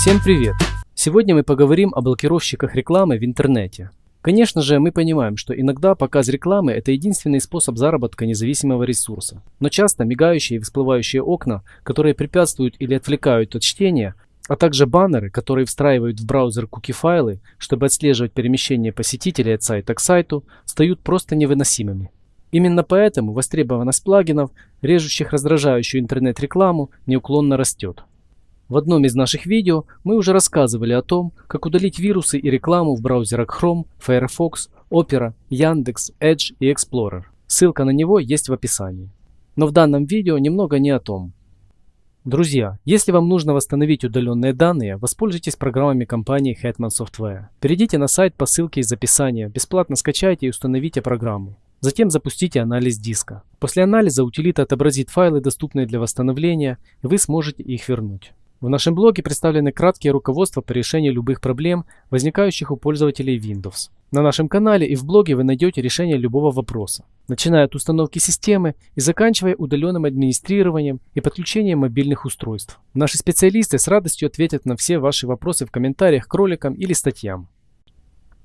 Всем привет! Сегодня мы поговорим о блокировщиках рекламы в интернете. Конечно же, мы понимаем, что иногда показ рекламы – это единственный способ заработка независимого ресурса. Но часто мигающие и всплывающие окна, которые препятствуют или отвлекают от чтения, а также баннеры, которые встраивают в браузер куки-файлы, чтобы отслеживать перемещение посетителей от сайта к сайту, стают просто невыносимыми. Именно поэтому востребованность плагинов, режущих раздражающую интернет-рекламу, неуклонно растет. В одном из наших видео мы уже рассказывали о том, как удалить вирусы и рекламу в браузерах Chrome, Firefox, Opera, Яндекс, Edge и Explorer. Ссылка на него есть в описании. Но в данном видео немного не о том. Друзья, если вам нужно восстановить удаленные данные, воспользуйтесь программами компании Hetman Software. Перейдите на сайт по ссылке из описания, бесплатно скачайте и установите программу. Затем запустите анализ диска. После анализа утилита отобразит файлы, доступные для восстановления, и вы сможете их вернуть. В нашем блоге представлены краткие руководства по решению любых проблем, возникающих у пользователей Windows. На нашем канале и в блоге вы найдете решение любого вопроса, начиная от установки системы и заканчивая удаленным администрированием и подключением мобильных устройств. Наши специалисты с радостью ответят на все ваши вопросы в комментариях к роликам или статьям.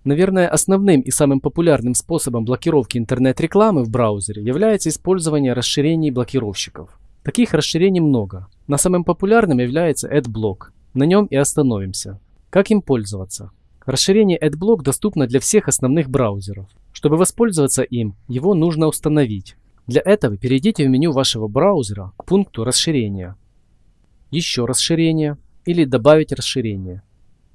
Наверное, основным и самым популярным способом блокировки интернет-рекламы в браузере является использование расширений блокировщиков. Таких расширений много, но самым популярным является AdBlock. На нем и остановимся. Как им пользоваться? Расширение AdBlock доступно для всех основных браузеров. Чтобы воспользоваться им, его нужно установить. Для этого перейдите в меню вашего браузера к пункту расширения. Еще расширение или добавить расширение.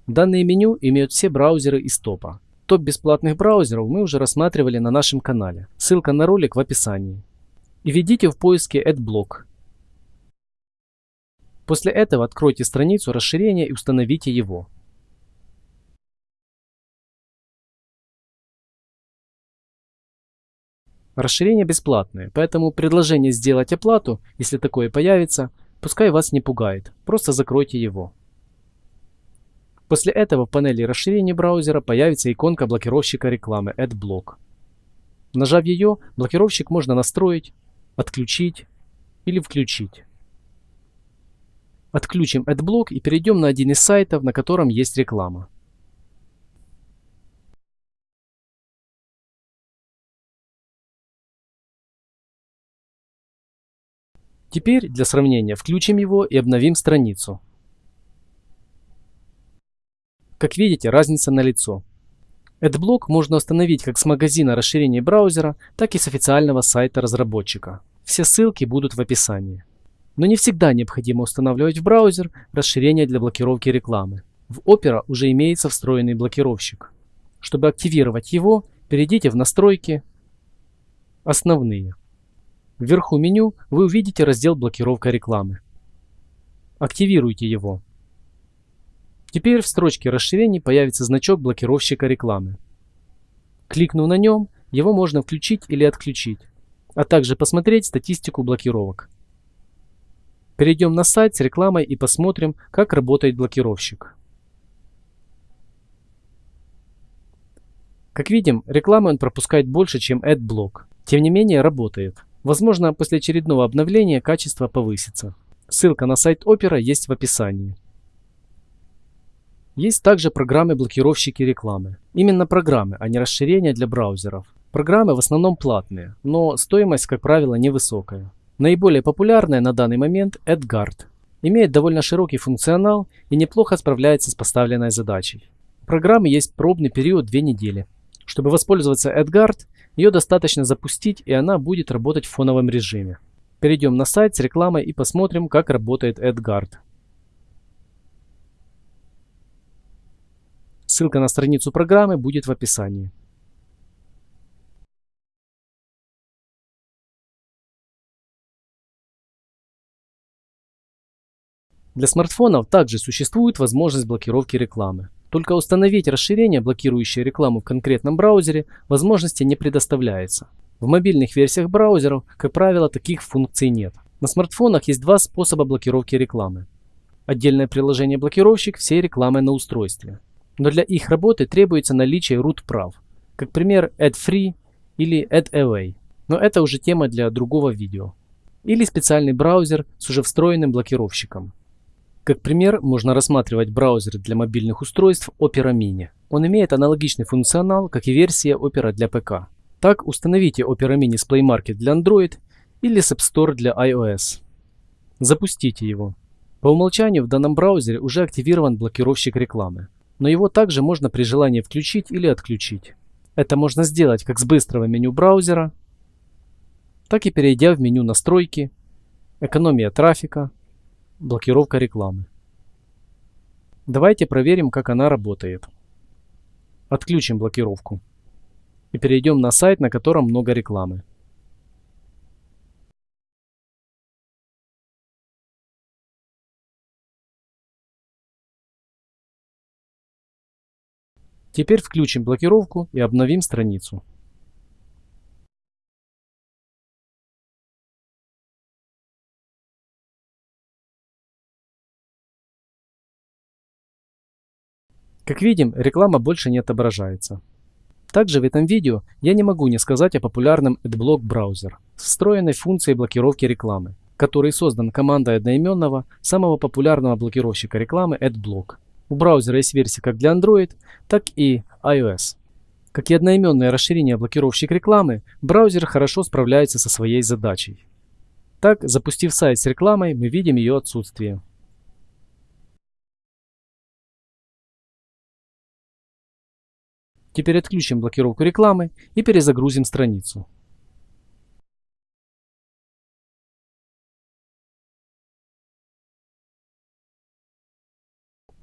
Данные меню имеют все браузеры из топа. Топ бесплатных браузеров мы уже рассматривали на нашем канале. Ссылка на ролик в описании. И введите в поиске AdBlock После этого откройте страницу расширения и установите его. Расширение бесплатное, поэтому предложение сделать оплату, если такое появится, пускай вас не пугает, просто закройте его. После этого в панели расширения браузера появится иконка блокировщика рекламы AdBlock. Нажав ее, блокировщик можно настроить, отключить или включить. Отключим AdBlock и перейдем на один из сайтов, на котором есть реклама. Теперь для сравнения включим его и обновим страницу. Как видите, разница налицо. AdBlock можно установить как с магазина расширения браузера, так и с официального сайта разработчика. Все ссылки будут в описании. Но не всегда необходимо устанавливать в браузер расширение для блокировки рекламы. В Opera уже имеется встроенный блокировщик. Чтобы активировать его, перейдите в настройки «Основные». Вверху меню вы увидите раздел «Блокировка рекламы». Активируйте его. Теперь в строчке расширений появится значок блокировщика рекламы. Кликнув на нем, его можно включить или отключить, а также посмотреть статистику блокировок. Перейдем на сайт с рекламой и посмотрим, как работает блокировщик. Как видим, рекламы он пропускает больше, чем AdBlock. Тем не менее, работает. Возможно, после очередного обновления качество повысится. Ссылка на сайт Opera есть в описании. Есть также программы-блокировщики рекламы. Именно программы, а не расширения для браузеров. Программы в основном платные, но стоимость, как правило, невысокая. Наиболее популярная на данный момент AdGuard. Имеет довольно широкий функционал и неплохо справляется с поставленной задачей. У программы есть пробный период 2 недели. Чтобы воспользоваться AdGuard, ее достаточно запустить и она будет работать в фоновом режиме. Перейдем на сайт с рекламой и посмотрим, как работает AdGuard. Ссылка на страницу программы будет в описании. Для смартфонов также существует возможность блокировки рекламы. Только установить расширение, блокирующее рекламу в конкретном браузере, возможности не предоставляется. В мобильных версиях браузеров, как правило, таких функций нет. На смартфонах есть два способа блокировки рекламы. Отдельное приложение блокировщик всей рекламы на устройстве. Но для их работы требуется наличие root прав, как пример AdFree или AdAway. Но это уже тема для другого видео. Или специальный браузер с уже встроенным блокировщиком. Как пример, можно рассматривать браузер для мобильных устройств Opera Mini. Он имеет аналогичный функционал, как и версия Opera для ПК. Так, установите Opera Mini с Play Market для Android или с App Store для iOS. Запустите его. По умолчанию в данном браузере уже активирован блокировщик рекламы, но его также можно при желании включить или отключить. Это можно сделать как с быстрого меню браузера, так и перейдя в меню «Настройки», «Экономия трафика», «Блокировка рекламы». Давайте проверим, как она работает. Отключим блокировку и перейдем на сайт, на котором много рекламы. Теперь включим блокировку и обновим страницу. Как видим, реклама больше не отображается. Также в этом видео я не могу не сказать о популярном AdBlock браузер с встроенной функцией блокировки рекламы, который создан командой одноименного, самого популярного блокировщика рекламы AdBlock. У браузера есть версии как для Android, так и iOS. Как и одноименное расширение блокировщик рекламы, браузер хорошо справляется со своей задачей. Так, запустив сайт с рекламой, мы видим ее отсутствие. Теперь отключим блокировку рекламы и перезагрузим страницу.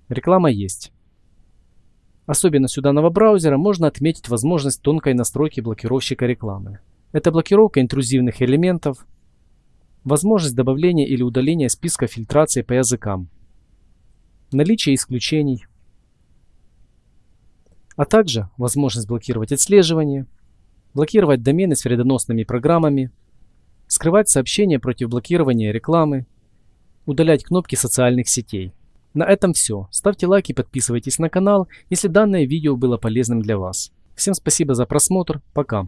Реклама есть. Особенностью данного браузера можно отметить возможность тонкой настройки блокировщика рекламы. Это блокировка интрузивных элементов, возможность добавления или удаления списка фильтрации по языкам, наличие исключений, а также возможность блокировать отслеживание, блокировать домены с вредоносными программами, скрывать сообщения против блокирования рекламы, удалять кнопки социальных сетей. На этом все. Ставьте лайк и подписывайтесь на канал, если данное видео было полезным для вас. Всем спасибо за просмотр. Пока.